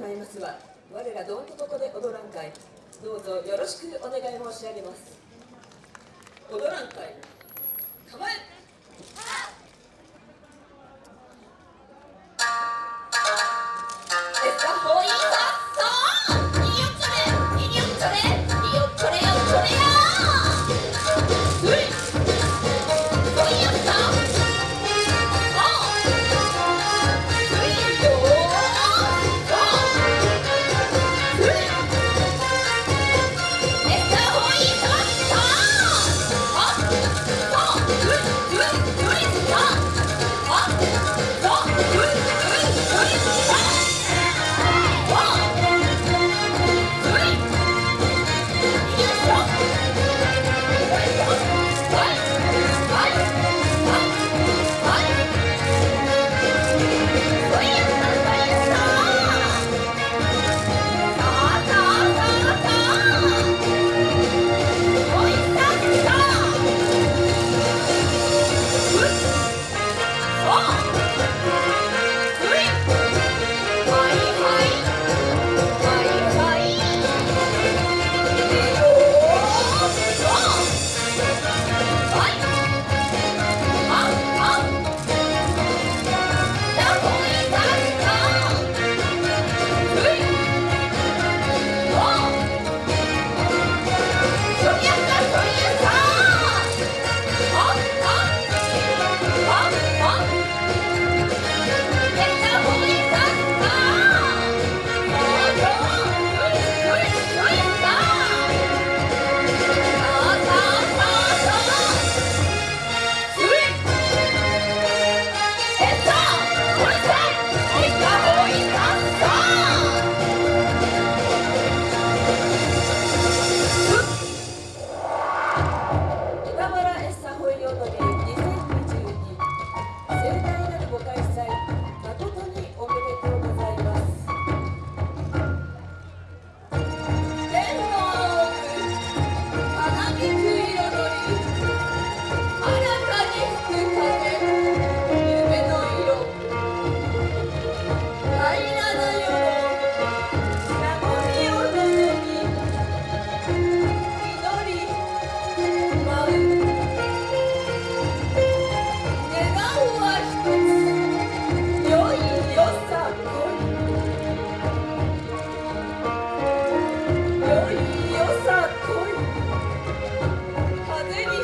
まいますは我らどんとここで踊らん会どうぞよろしくお願い申し上げます。踊らん会構え。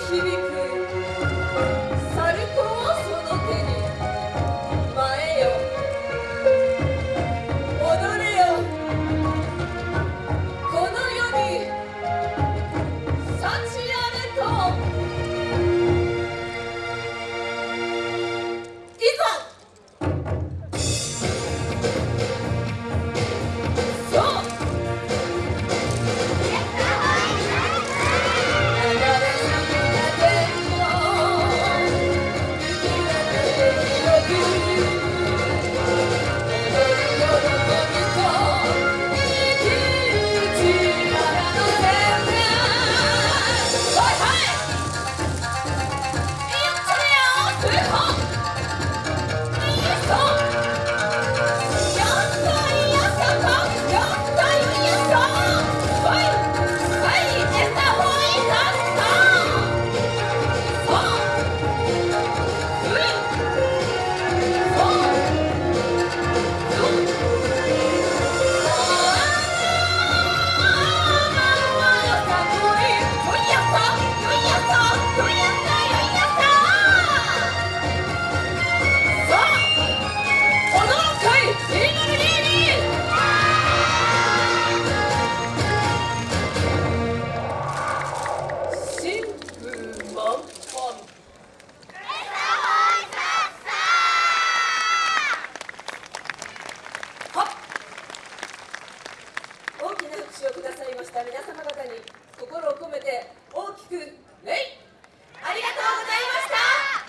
she きな拍手をくださいました。皆様方に心を込めて大きく礼。ありがとうございました。